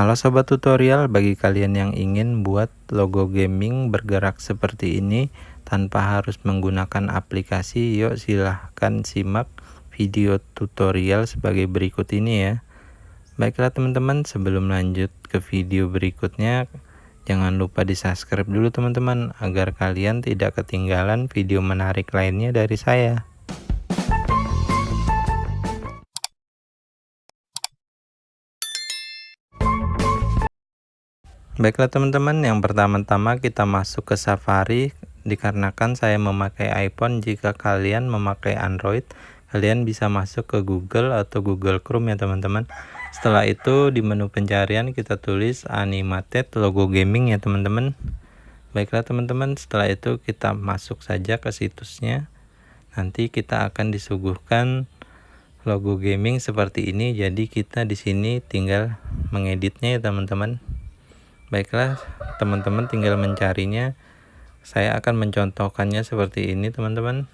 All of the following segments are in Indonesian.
Halo sobat tutorial, bagi kalian yang ingin buat logo gaming bergerak seperti ini tanpa harus menggunakan aplikasi, yuk silahkan simak video tutorial sebagai berikut ini ya. Baiklah teman-teman, sebelum lanjut ke video berikutnya, jangan lupa di subscribe dulu teman-teman, agar kalian tidak ketinggalan video menarik lainnya dari saya. Baiklah teman-teman, yang pertama-tama kita masuk ke Safari dikarenakan saya memakai iPhone. Jika kalian memakai Android, kalian bisa masuk ke Google atau Google Chrome ya teman-teman. Setelah itu di menu pencarian kita tulis animated logo gaming ya teman-teman. Baiklah teman-teman, setelah itu kita masuk saja ke situsnya. Nanti kita akan disuguhkan logo gaming seperti ini. Jadi kita di sini tinggal mengeditnya ya teman-teman baiklah teman-teman tinggal mencarinya. Saya akan mencontohkannya seperti ini teman-teman.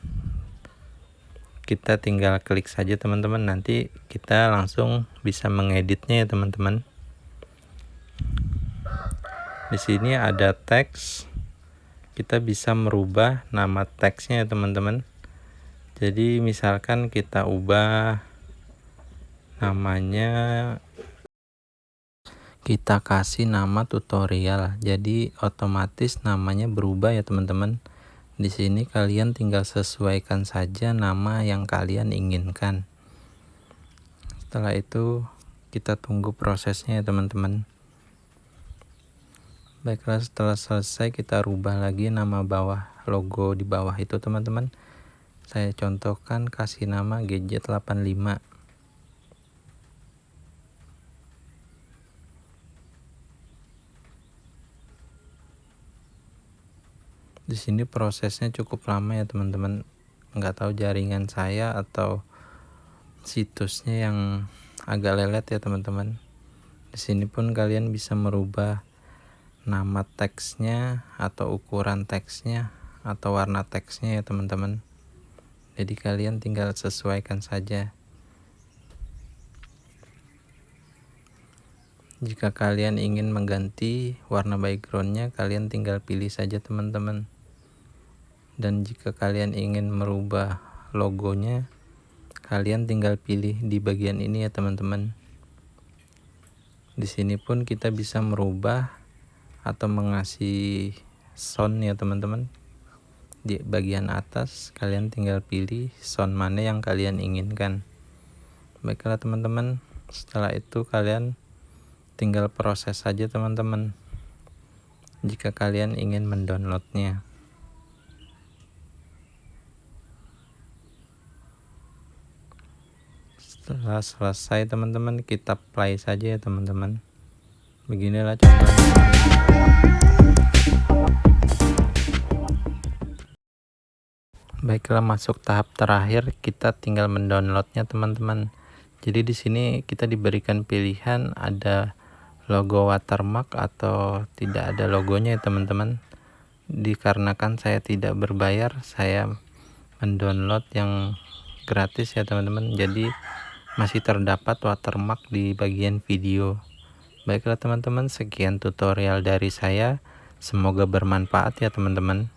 Kita tinggal klik saja teman-teman. Nanti kita langsung bisa mengeditnya ya teman-teman. Di sini ada teks. Kita bisa merubah nama teksnya ya teman-teman. Jadi misalkan kita ubah namanya kita kasih nama tutorial. Jadi otomatis namanya berubah ya teman-teman. Di sini kalian tinggal sesuaikan saja nama yang kalian inginkan. Setelah itu kita tunggu prosesnya ya teman-teman. Baiklah setelah selesai kita rubah lagi nama bawah logo di bawah itu teman-teman. Saya contohkan kasih nama gadget 85 di sini prosesnya cukup lama ya teman-teman. Nggak tahu jaringan saya atau situsnya yang agak lelet ya teman-teman. Di sini pun kalian bisa merubah nama teksnya atau ukuran teksnya atau warna teksnya ya teman-teman. Jadi kalian tinggal sesuaikan saja. Jika kalian ingin mengganti warna backgroundnya kalian tinggal pilih saja teman-teman dan jika kalian ingin merubah logonya kalian tinggal pilih di bagian ini ya teman-teman. Di sini pun kita bisa merubah atau mengasih sound ya teman-teman. Di bagian atas kalian tinggal pilih sound mana yang kalian inginkan. Baiklah teman-teman. Setelah itu kalian tinggal proses saja teman-teman. Jika kalian ingin mendownloadnya setelah selesai teman-teman kita play saja ya teman-teman. Beginilah contohnya. Baiklah masuk tahap terakhir. Kita tinggal mendownloadnya teman-teman. Jadi di sini kita diberikan pilihan ada logo watermark atau tidak ada logonya ya teman-teman. Dikarenakan saya tidak berbayar saya mendownload yang gratis ya teman-teman. Jadi masih terdapat watermark di bagian video. Baiklah teman-teman, sekian tutorial dari saya. Semoga bermanfaat ya teman-teman.